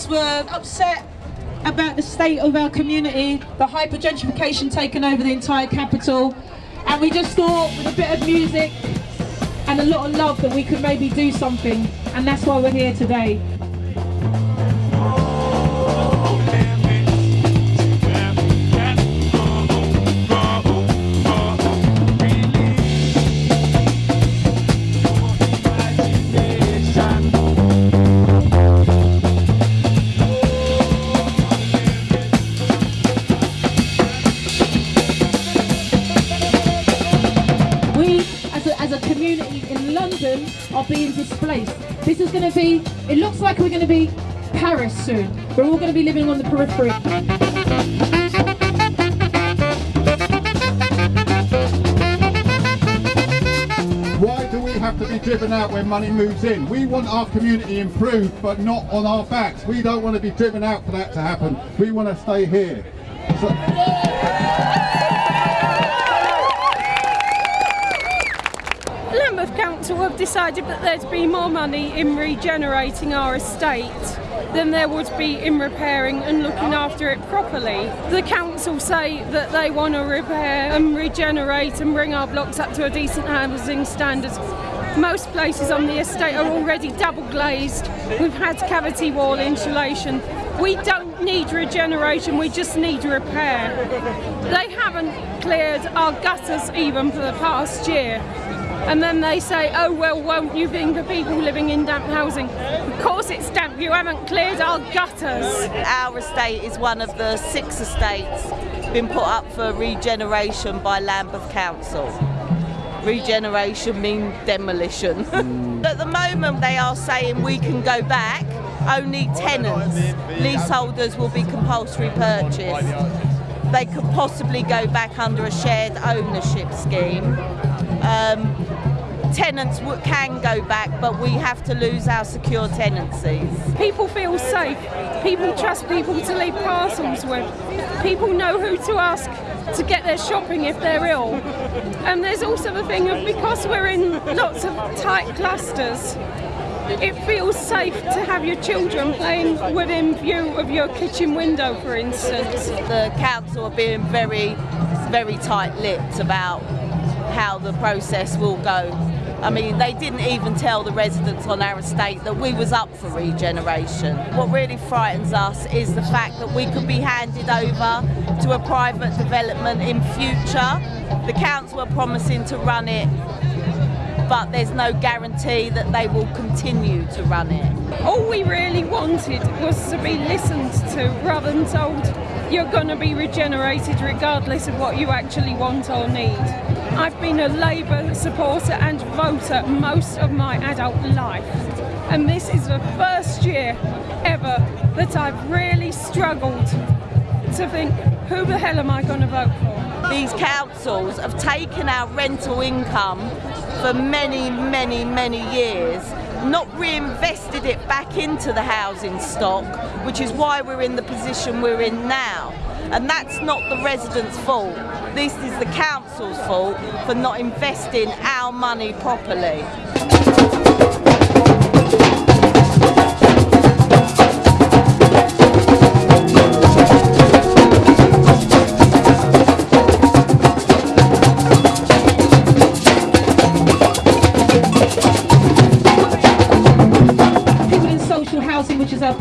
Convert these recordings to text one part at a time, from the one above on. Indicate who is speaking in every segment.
Speaker 1: us were upset about the state of our community, the hyper gentrification taking over the entire capital, and we just thought with a bit of music and a lot of love that we could maybe do something, and that's why we're here today. Being displaced. This is going to be, it looks like we're going to be Paris soon. We're all going to be living on the periphery.
Speaker 2: Why do we have to be driven out when money moves in? We want our community improved, but not on our backs. We don't want to be driven out for that to happen. We want to stay here. So-
Speaker 3: Council have decided that there'd be more money in regenerating our estate than there would be in repairing and looking after it properly. The council say that they want to repair and regenerate and bring our blocks up to a decent housing standard. Most places on the estate are already double glazed. We've had cavity wall insulation. We don't need regeneration, we just need repair. They haven't cleared our gutters even for the past year. And then they say, oh well, won't you think of people living in damp housing? Of course it's damp, you haven't cleared our gutters.
Speaker 4: Our estate is one of the six estates been put up for regeneration by Lambeth Council. Regeneration means demolition. At the moment they are saying we can go back, only tenants, leaseholders will be compulsory purchase. They could possibly go back under a shared ownership scheme. Um, tenants can go back, but we have to lose our secure tenancies.
Speaker 3: People feel safe. People trust people to leave parcels with. People know who to ask to get their shopping if they're ill. And there's also the thing of because we're in lots of tight clusters, it feels safe to have your children playing within view of your kitchen window, for instance.
Speaker 4: The council are being very, very tight-lipped about how the process will go. I mean, they didn't even tell the residents on our estate that we was up for regeneration. What really frightens us is the fact that we could be handed over to a private development in future. The council are promising to run it, but there's no guarantee that they will continue to run it.
Speaker 3: All we really wanted was to be listened to rather than told you're going to be regenerated regardless of what you actually want or need. I've been a Labour supporter and voter most of my adult life, and this is the first year ever that I've really struggled to think who the hell am I going to vote for?
Speaker 4: These councils have taken our rental income for many, many, many years, not reinvested it back into the housing stock, which is why we're in the position we're in now. And that's not the residents' fault. This is the council's fault for not investing our money properly.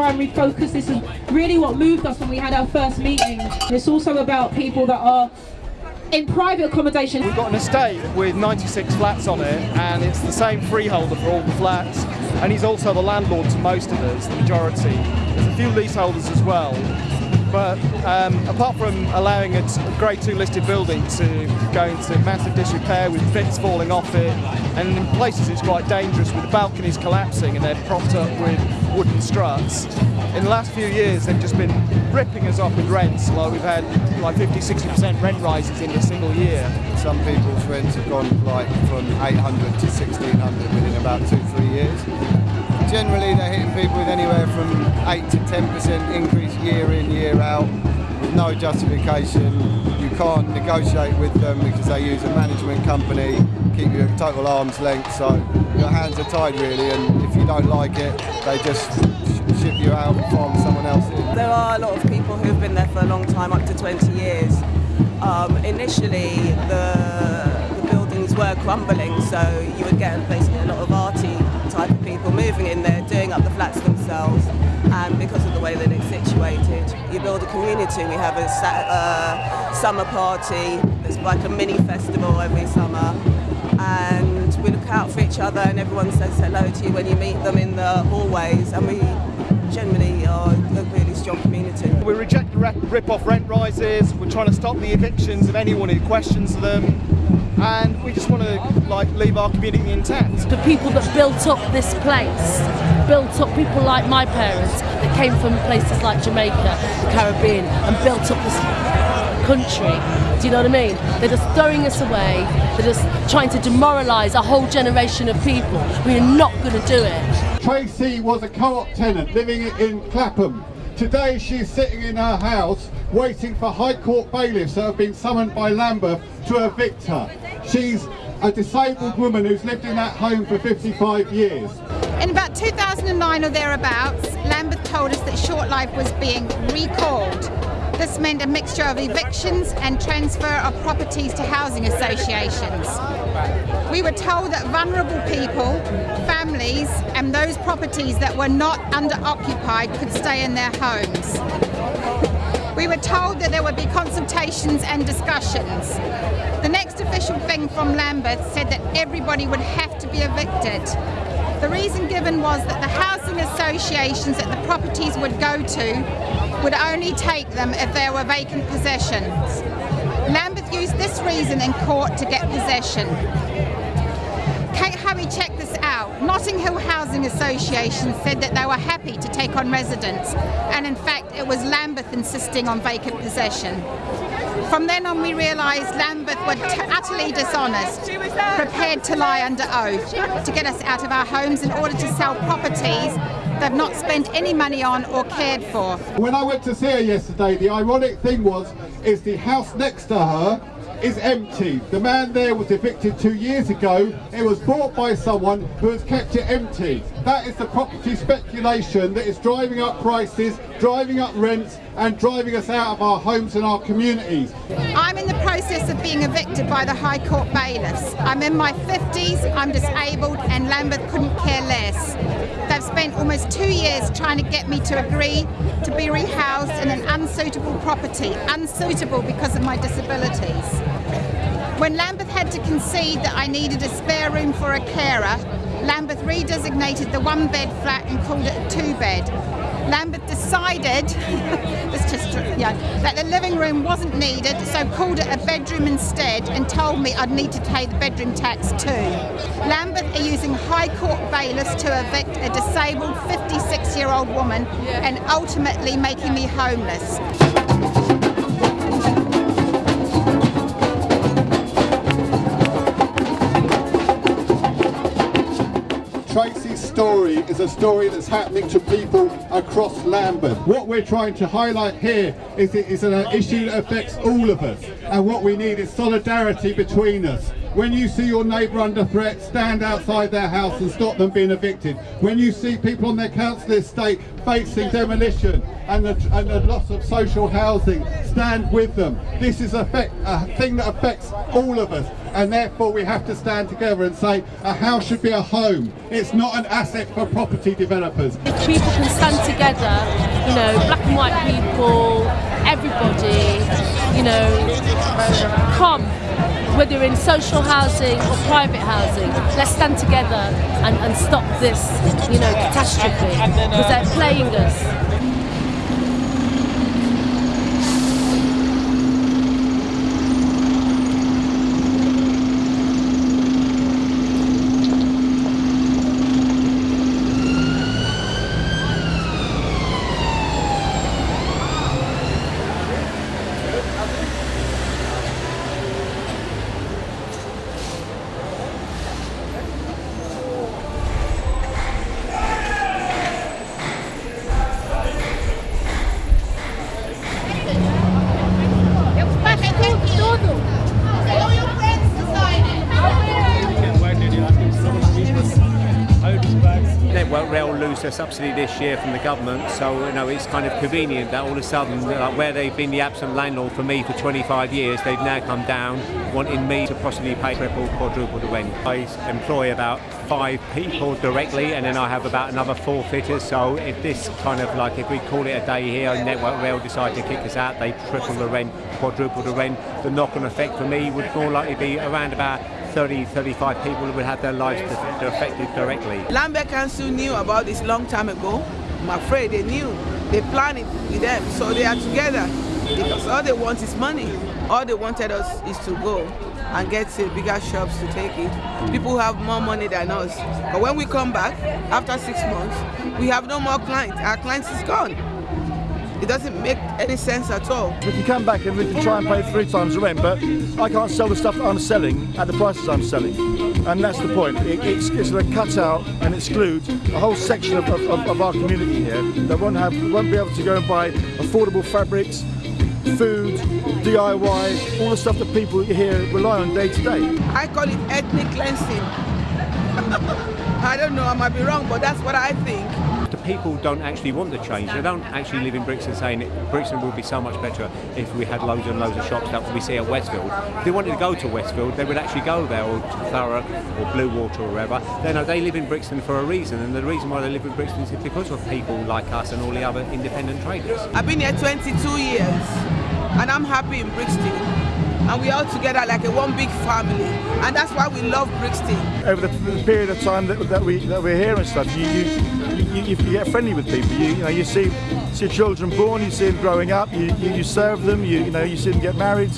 Speaker 1: Primary focus. This is really what moved us when we had our first meeting. It's also about people that are in private accommodation.
Speaker 5: We've got an estate with 96 flats on it, and it's the same freeholder for all the flats, and he's also the landlord to most of us, the majority. There's a few leaseholders as well, but um, apart from allowing a Grade 2 listed building to go into massive disrepair with bits falling off it, and in places it's quite dangerous with the balconies collapsing and they're propped up with wooden struts. In the last few years, they've just been ripping us off with rents. Like we've had like 50, 60% rent rises in a single year.
Speaker 6: Some people's rents have gone like from 800 to 1600 within about two, three years. Generally, they're hitting people with anywhere from 8 to 10% increase year in, year out, with no justification. You can't negotiate with them because they use a management company, keep you at total arm's length, so your hands are tied really, and if you don't like it, they just ship you out and farm
Speaker 7: There are a lot of people who've been there for a long time, up to 20 years. Um, initially, the, the buildings were crumbling, so you would get basically a lot of arty type of people moving in there, doing up the flats themselves. And because of the way that it's situated, you build a community. We have a uh, summer party. It's like a mini festival every summer. And we look out for each other, and everyone says hello to you when you meet them in the hallways. And we generally are a really community.
Speaker 5: We reject re- rip-off rent rises. We're trying to stop the evictions of anyone who questions them, and we just want to like leave our community intact.
Speaker 8: the people that built up this place, built up people like my parents that came from places like Jamaica, the Caribbean, and built up this country. Do you know what I mean? They're just throwing us away. They're just trying to demoralise a whole generation of people. We're not going to do it.
Speaker 2: Tracy was a co-op tenant living in Clapham. Today she's sitting in her house waiting for High Court bailiffs that have been summoned by Lambeth to evict her. She's a disabled woman who's lived in that home for 55 years.
Speaker 9: In about 2009 or thereabouts, Lambeth told us that Short Life was being recalled. This meant a mixture of evictions and transfer of properties to housing associations. We were told that vulnerable people, families, and those properties that were not under occupied could stay in their homes. We were told that there would be consultations and discussions. The next official thing from Lambeth said that everybody would have to be evicted. The reason given was that the housing associations that the properties would go to would only take them if there were vacant possessions. Lambeth used this reason in court to get possession. Kate Harry checked this out. Notting Hill Housing Association said that they were happy to take on residents, and in fact, it was Lambeth insisting on vacant possession. From then on, we realised Lambeth were utterly dishonest, prepared to lie under oath to get us out of our homes in order to sell properties they've not spent any money on or cared for.
Speaker 2: When I went to see her yesterday, the ironic thing was, is the house next to her is empty. The man there was evicted two years ago. It was bought by someone who has kept it empty. That is the property speculation that is driving up prices, driving up rents, and driving us out of our homes and our communities.
Speaker 9: Process of being evicted by the High Court bailiffs. I'm in my 50s, I'm disabled, and Lambeth couldn't care less. They've spent almost two years trying to get me to agree to be rehoused in an unsuitable property, unsuitable because of my disabilities. When Lambeth had to concede that I needed a spare room for a carer, Lambeth redesignated the one bed flat and called it a two bed. Lambeth decided it's just, yeah, that the living room wasn't needed, so called it a bedroom instead and told me I'd need to pay the bedroom tax too. Lambeth are using High Court bailiffs to evict a disabled 56 year old woman and ultimately making me homeless.
Speaker 2: Tracy's story is a story that's happening to people across Lambeth. What we're trying to highlight here is it is an issue that affects all of us and what we need is solidarity between us. When you see your neighbour under threat, stand outside their house and stop them being evicted. When you see people on their council estate facing demolition and the, and the loss of social housing, stand with them. This is a, a thing that affects all of us and therefore we have to stand together and say a house should be a home. It's not an asset for property developers.
Speaker 8: If people can stand together, you know, black and white people, everybody, you know, come, whether in social housing or private housing, let's stand together and, and stop this, you know, catastrophe because they're playing us.
Speaker 10: The subsidy this year from the government, so you know it's kind of convenient that all of a sudden, like, where they've been the absent landlord for me for 25 years, they've now come down wanting me to possibly pay triple, quadruple the rent. I employ about five people directly, and then I have about another four fitters. So if this kind of like if we call it a day here, and Network Rail decide to kick us out, they triple the rent, quadruple the rent. The knock-on effect for me would more likely be around about 30, 35 people would have their lives affected directly.
Speaker 11: Lambeth Council knew about this long time ago. I'm afraid they knew. They planned it with them, so they are together because all they want is money. All they wanted us is to go and get to bigger shops to take it. People have more money than us. But when we come back, after six months, we have no more clients. Our clients is gone. It doesn't make any sense at all.
Speaker 5: We can come back and we can try and pay three times the rent, but I can't sell the stuff that I'm selling at the prices I'm selling. And that's the point. It, it's, it's going to cut out and exclude a whole section of, of, of our community here that won't, have, won't be able to go and buy affordable fabrics, food, DIY, all the stuff that people here rely on day to day.
Speaker 11: I call it ethnic cleansing. I don't know, I might be wrong, but that's what I think.
Speaker 10: The people don't actually want the change. They don't actually live in Brixton saying Brixton would be so much better if we had loads and loads of shops that we see at Westfield. If they wanted to go to Westfield, they would actually go there, or to Thurrock, or Blue Water, or wherever. They know they live in Brixton for a reason, and the reason why they live in Brixton is because of people like us and all the other independent traders.
Speaker 11: I've been here 22 years, and I'm happy in Brixton and we're all together like a one big family and that's why we love Brixton.
Speaker 5: Over the, the period of time that, that we that we're here and stuff, you you, you, you, get friendly with people. You, you know you see see children born, you see them growing up, you, you, you serve them, you you know you see them get married,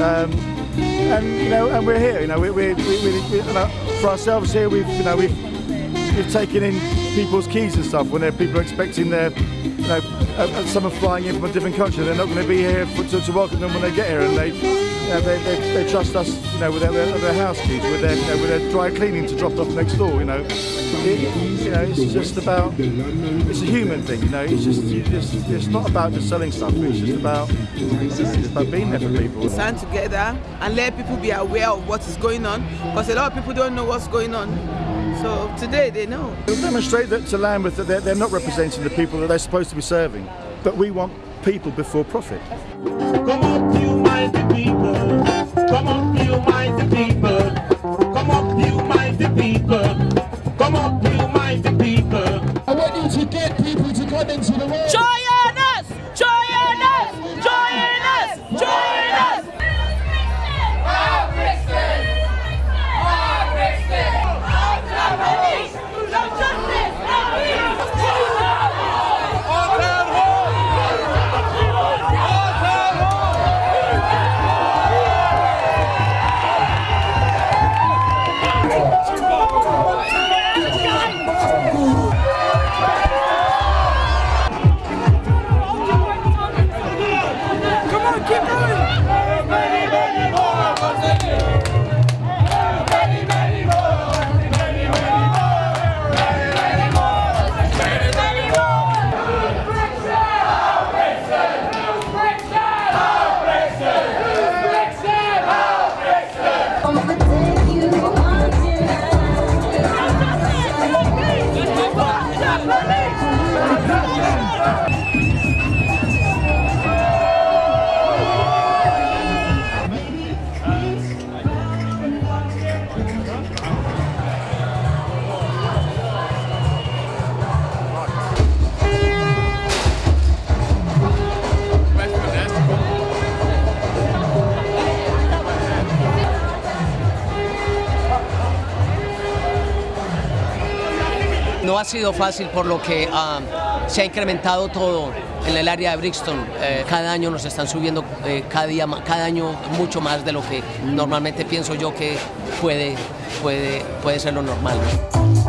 Speaker 5: um, and you know and we're here. You know we we, we, we, know, for ourselves here we've you know we've we've taken in people's keys and stuff when they're people are expecting their you know, uh, someone flying in from a different country, they're not going to be here for, to, to, welcome them when they get here, and they, you know, they, they, they, trust us, you know, with their, their house keys, with their, you know, with their dry cleaning to drop off next door, you know. It, you know, it's just about, it's a human thing, you know. It's just, just, it's not about just selling stuff. It's just about, it's just about being there for people.
Speaker 11: Stand together and let people be aware of what is going on, because a lot of people don't know what's going on. So today they know.
Speaker 5: It'll demonstrate that to Lambeth that they're, they're not representing the people that they're supposed to be serving. But we want people before profit.
Speaker 12: Come up, you mighty
Speaker 13: sido fácil por lo que uh, se ha incrementado todo en el área de Brixton. Eh, cada año nos están subiendo, eh, cada, día, cada año mucho más de lo que normalmente pienso yo que puede, puede, puede ser lo normal.
Speaker 12: Concrete